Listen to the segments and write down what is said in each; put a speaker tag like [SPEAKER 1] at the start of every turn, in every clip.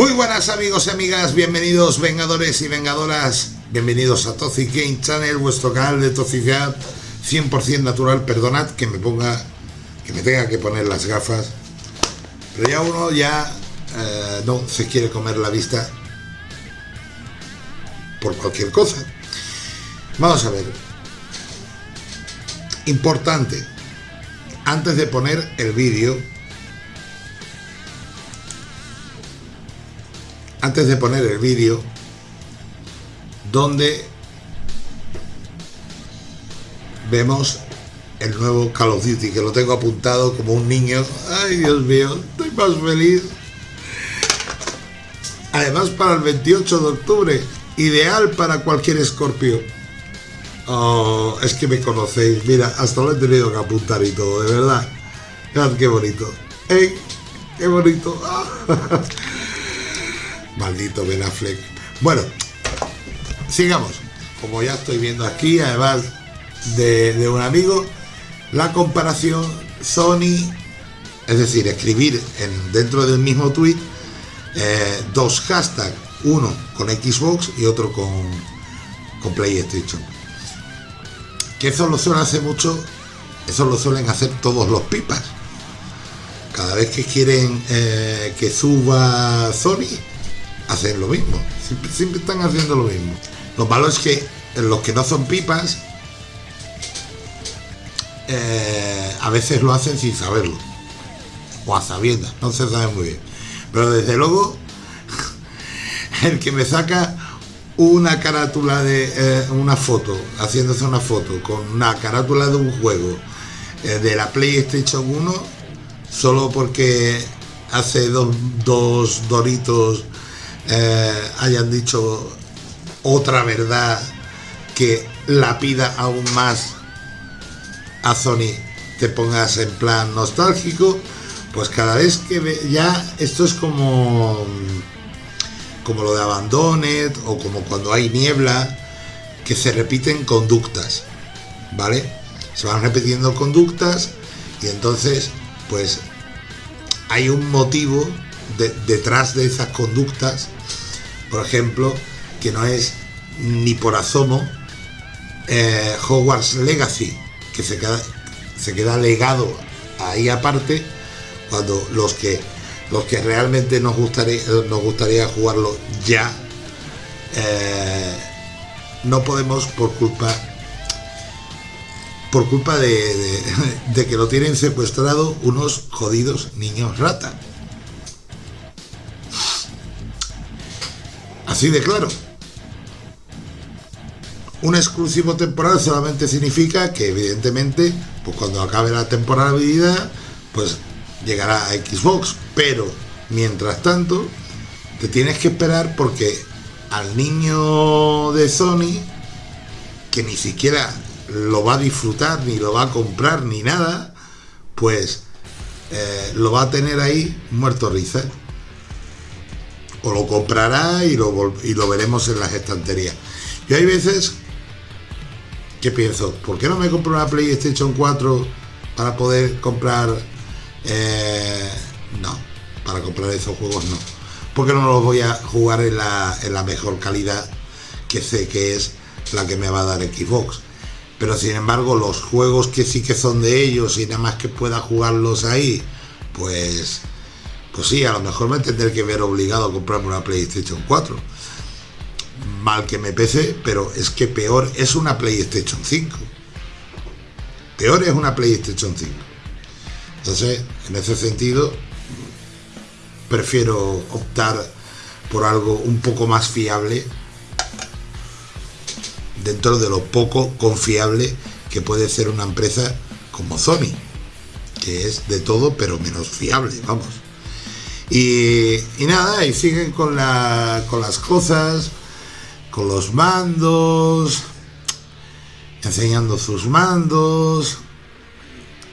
[SPEAKER 1] Muy buenas amigos y amigas, bienvenidos vengadores y vengadoras, bienvenidos a Toxic Game Channel, vuestro canal de toxicidad 100% natural, perdonad que me ponga, que me tenga que poner las gafas, pero ya uno ya eh, no se quiere comer la vista por cualquier cosa. Vamos a ver, importante, antes de poner el vídeo, antes de poner el vídeo donde vemos el nuevo Call of Duty que lo tengo apuntado como un niño. Ay Dios mío estoy más feliz. Además para el 28 de octubre ideal para cualquier escorpio oh, es que me conocéis. Mira hasta lo he tenido que apuntar y todo de verdad. Mirad qué bonito. ¡Ey! qué bonito Maldito Ben Affleck. Bueno, sigamos. Como ya estoy viendo aquí, además de, un amigo, la comparación Sony, es decir, escribir en, dentro del mismo tweet eh, dos hashtags, uno con Xbox y otro con, con PlayStation. Que eso lo suelen hacer mucho, eso lo suelen hacer todos los pipas. Cada vez que quieren eh, que suba Sony, hacen lo mismo. Siempre, están haciendo lo mismo. Lo malo es que los que no son pipas, eh, a veces lo hacen sin saberlo. O a sabiendas, no se sabe muy bien. Pero desde luego, el que me saca una carátula de eh, una foto, haciéndose una foto con una carátula de un juego eh, de la PlayStation 1, solo porque hace dos, dos doritos eh, hayan dicho otra verdad que la pida aún más a Sony te pongas en plan nostálgico pues cada vez que ya esto es como como lo de Abandoned o como cuando hay niebla que se repiten conductas vale se van repitiendo conductas y entonces pues hay un motivo detrás de esas conductas por ejemplo, que no es ni por asomo eh, Hogwarts Legacy, que se queda, se queda legado ahí aparte, cuando los que los que realmente nos gustaría, nos gustaría jugarlo ya, eh, no podemos por culpa por culpa de, de que lo tienen secuestrado unos jodidos niños rata. Así de claro. Un exclusivo temporal solamente significa que evidentemente, pues cuando acabe la temporalidad, pues llegará a Xbox. Pero mientras tanto, te tienes que esperar porque al niño de Sony, que ni siquiera lo va a disfrutar, ni lo va a comprar, ni nada, pues eh, lo va a tener ahí muerto risa o lo comprará y lo, y lo veremos en las estanterías. Yo hay veces que pienso, ¿por qué no me compro una PlayStation 4 para poder comprar... Eh, no, para comprar esos juegos no. Porque no los voy a jugar en la, en la mejor calidad que sé que es la que me va a dar Xbox. Pero sin embargo, los juegos que sí que son de ellos y nada más que pueda jugarlos ahí, pues pues sí, a lo mejor me tendré que ver obligado a comprarme una PlayStation 4. Mal que me pese, pero es que peor es una PlayStation 5. Peor es una PlayStation 5. Entonces, en ese sentido, prefiero optar por algo un poco más fiable dentro de lo poco confiable que puede ser una empresa como Sony, que es de todo pero menos fiable, vamos. Y, nada, y siguen con, la, con las cosas, con los mandos, enseñando sus mandos.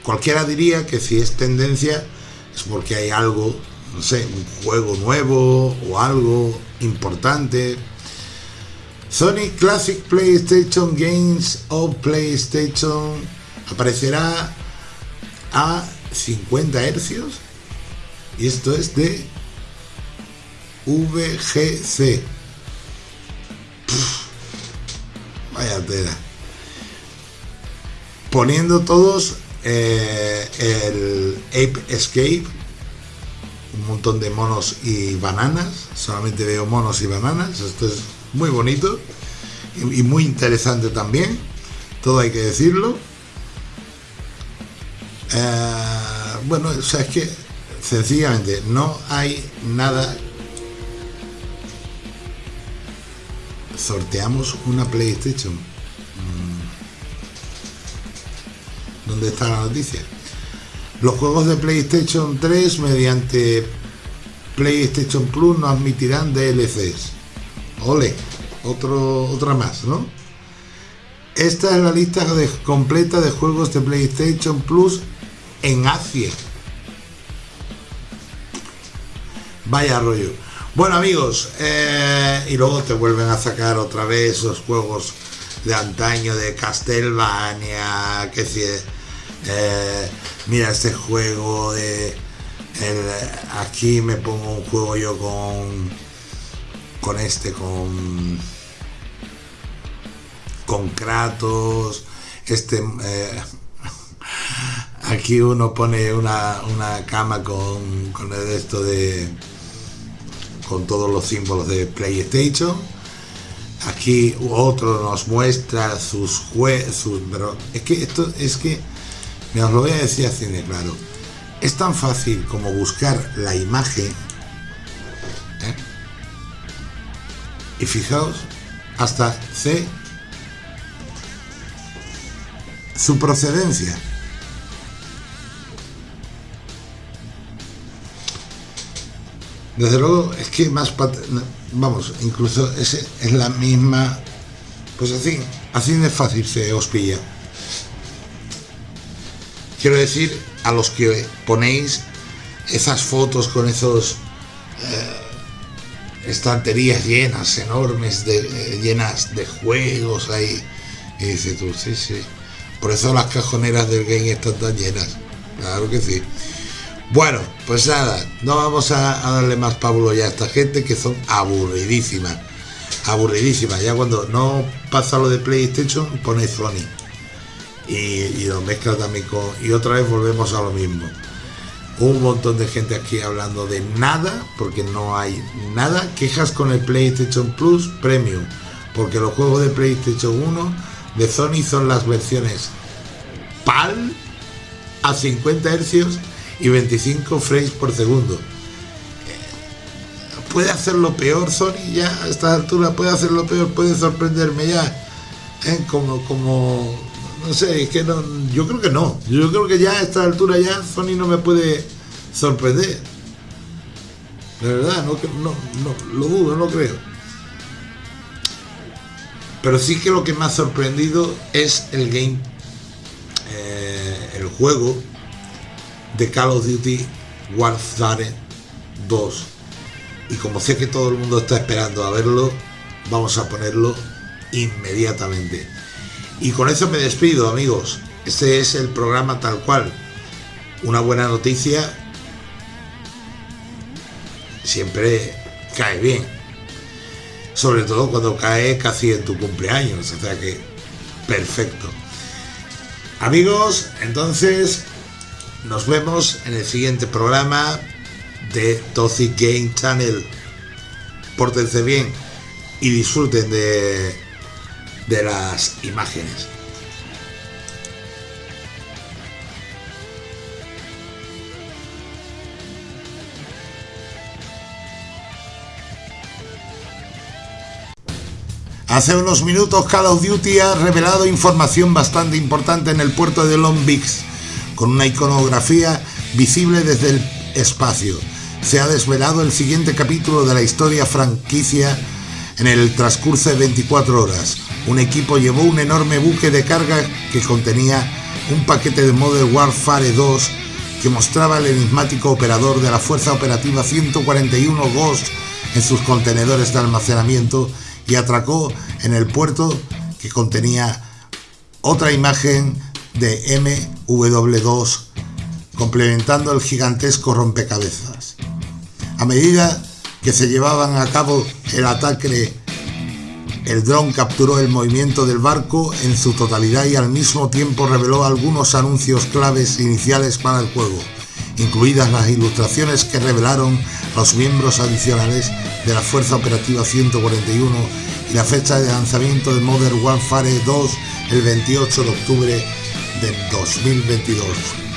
[SPEAKER 1] Cualquiera diría que si es tendencia es porque hay algo, no sé, un juego nuevo o algo importante. Sony Classic PlayStation Games o PlayStation aparecerá a 50 hercios y esto es de VGC. vaya tela. Poniendo todos eh, el Ape Escape, un montón de monos y bananas. Solamente veo monos y bananas. Esto es muy bonito y, muy interesante también. Todo hay que decirlo. Eh, bueno, o sea, es que sencillamente no hay nada. Sorteamos una PlayStation. Mm. ¿Dónde está la noticia? Los juegos de PlayStation 3 mediante PlayStation Plus no admitirán DLCs. Ole, otro, otra más, ¿no? Esta es la lista completa de juegos de PlayStation Plus en Asia. Vaya rollo. Bueno amigos, eh, y luego te vuelven a sacar otra vez esos juegos de antaño de Castlevania, que si eh, mira este juego de aquí me pongo un juego yo con con este con con Kratos este eh, aquí uno pone una, cama con, con esto de con todos los símbolos de PlayStation. Aquí otro nos muestra sus juegos pero es que esto es que me os lo voy a decir así de claro. Es tan fácil como buscar la imagen ¿eh? y fijaos hasta sé su procedencia Desde luego, es que más... Vamos, incluso es, es la misma... Pues así, así de fácil se os pilla. Quiero decir, a los que ponéis esas fotos con esos... Eh, estanterías llenas, enormes, de, eh, llenas de juegos ahí. Y dices tú, sí, sí. Por eso las cajoneras del game están tan llenas. Claro que sí. Bueno, pues nada, no vamos a, darle más pábulo ya a esta gente que son aburridísimas. Aburridísimas. Ya cuando no pasa lo de PlayStation, pone Sony. Y, lo mezcla también con. Y otra vez volvemos a lo mismo. Un montón de gente aquí hablando de nada, porque no hay nada. Quejas con el PlayStation Plus Premium. Porque los juegos de PlayStation 1 de Sony son las versiones PAL a 50 Hz y 25 frames por segundo. Eh, puede hacerlo peor Sony ya a esta altura, puede hacerlo peor, puede sorprenderme ya. ¿eh? Como, como, no sé, es que no, yo creo que no. Yo creo que ya a esta altura ya Sony no me puede sorprender. De verdad, no, no, no lo dudo, no creo. Pero sí que lo que me ha sorprendido es el game, eh, el juego de Call of Duty Warfare 2 y como sé que todo el mundo está esperando a verlo vamos a ponerlo inmediatamente. Y con eso me despido amigos. Este es el programa tal cual. Una buena noticia. Siempre cae bien. Sobre todo cuando cae casi en tu cumpleaños. O sea que perfecto. Amigos entonces nos vemos en el siguiente programa de Toxic Game Channel. Pórtense bien y disfruten de, de las imágenes. Hace unos minutos Call of Duty ha revelado información bastante importante en el puerto de Long Beach con una iconografía visible desde el espacio. Se ha desvelado el siguiente capítulo de la historia franquicia en el transcurso de 24 horas. Un equipo llevó un enorme buque de carga que contenía un paquete de Modern Warfare 2 que mostraba el enigmático operador de la Fuerza Operativa 141 Ghost en sus contenedores de almacenamiento y atracó en el puerto que contenía otra imagen de MW2, complementando el gigantesco rompecabezas. A medida que se llevaban a cabo el ataque, el dron capturó el movimiento del barco en su totalidad y al mismo tiempo reveló algunos anuncios claves iniciales para el juego, incluidas las ilustraciones que revelaron los miembros adicionales de la Fuerza Operativa 141 y la fecha de lanzamiento de Modern Warfare 2 el 28 de octubre de 2022.